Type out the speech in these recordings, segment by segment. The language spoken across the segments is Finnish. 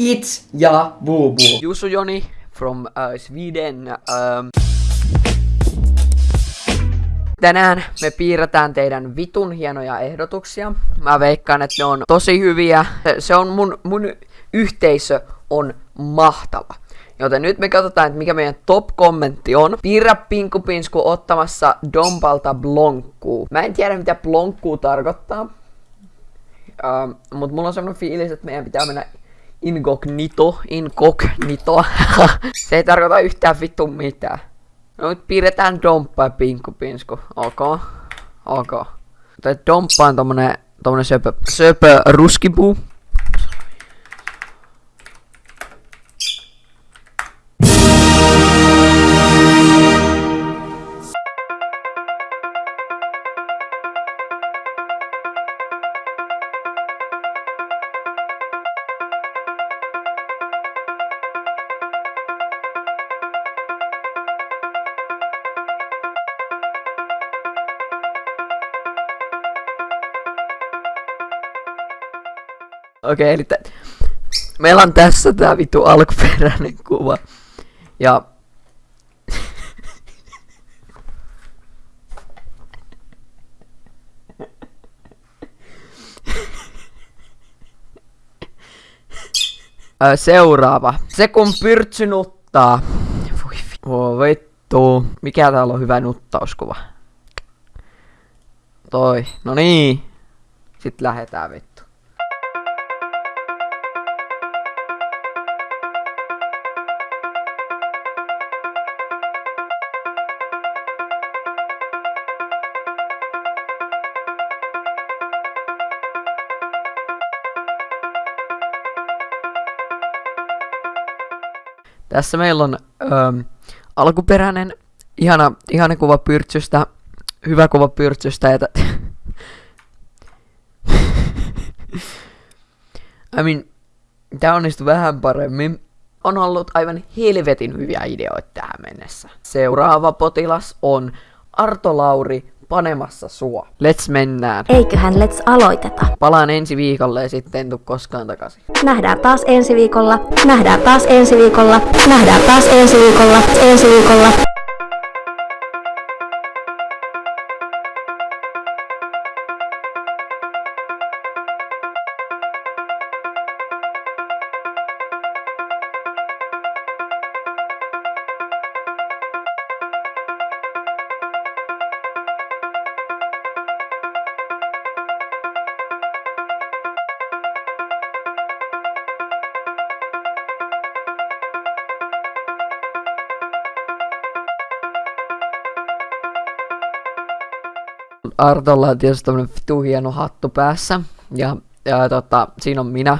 It's ja Bubu. Jusu Joni from uh, Sweden. Um, tänään me piirretään teidän vitun hienoja ehdotuksia. Mä veikkaan, että ne on tosi hyviä. Se, on mun, mun yhteisö on mahtava. Joten nyt me katsotaan, että mikä meidän top-kommentti on. Piirrä Pinkupinsku ottamassa Dompalta blonkkuu. Mä en tiedä, mitä blonkkuu tarkoittaa. Uh, mutta mulla on semmonen fiilis, että meidän pitää mennä incognito, incognito. Se ei tarkoita yhtään vittu mitään. No nyt piirretään Domppa ja Pinkupinsku. Ok. Ok. Tai Domppa on tommonen, tommonen söpö, söpö ruskipuu. Okei, eli meillä on tässä tää vittu alkuperäinen kuva. Ja... Seuraava. Se kun pyrtsy nuttaa. Voi vi- vittu. Mikä täällä on hyvä nuttauskuva? Toi. No niin. Sitten lähetään vittu. Tässä meillä on öö, alkuperäinen, ihana, ihana kuva pyrtsystä, hyvä kuva pyrtsystä ja I mean, tää onnistui vähän paremmin. On ollut aivan helvetin hyviä ideoita tähän mennessä. Seuraava potilas on Arto Lauri panemassa sua. Let's mennään. Eiköhän let's aloiteta. Palaan ensi viikolle ja sitten en tuu koskaan takaisin. Nähdään taas ensi viikolla. Nähdään taas ensi viikolla. Nähdään taas ensi viikolla. Ensi viikolla. Artolla on tietysti tämmönen vitu hieno hattu päässä. Ja, ja tota, siinä on minä.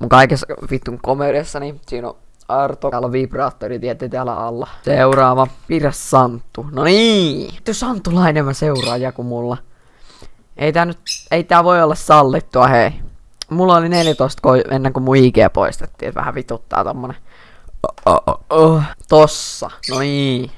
Mun kaikessa vittun komediassa, siinä on Arto. Täällä on vibraattori tietty täällä alla. Seuraava. Pidä Santtu. No niin. Vittu Santulainen mä seuraaja kuin mulla. Ei tää nyt, ei tää voi olla sallittua, hei. Mulla oli 14 ko- ennen kuin mun IG poistettiin, et vähän vituttaa tommonen. Oh, oh, oh. Tossa. No niin.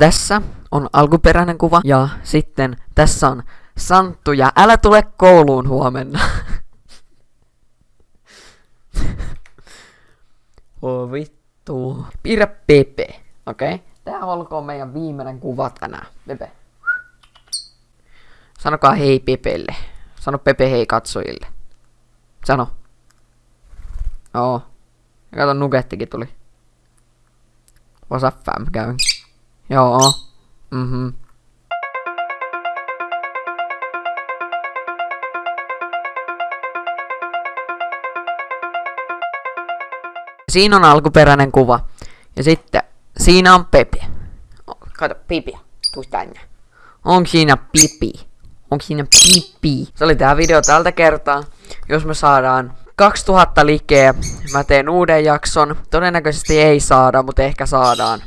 Tässä on alkuperäinen kuva ja sitten tässä on Santtu ja älä tule kouluun huomenna. oh vittu. Piirrä Pepe, okei? Okay? Tää olkoon meidän viimeinen kuva tänään. Pepe. Sanokaa hei Pepelle. Sano Pepe hei katsojille. Sano. Oo. Ja kato nugettikin tuli. What's up fam, käyn. Joo. Mhm. Siinä on alkuperäinen kuva. Ja sitten siinä on Pepe. O, Kato, Pipi. Tuu tänne. Onko siinä Pipi? Onko siinä Pipi? Se oli tää video tältä kertaa. Jos me saadaan 2000 likeä, mä teen uuden jakson. Todennäköisesti ei saada, mutta ehkä saadaan.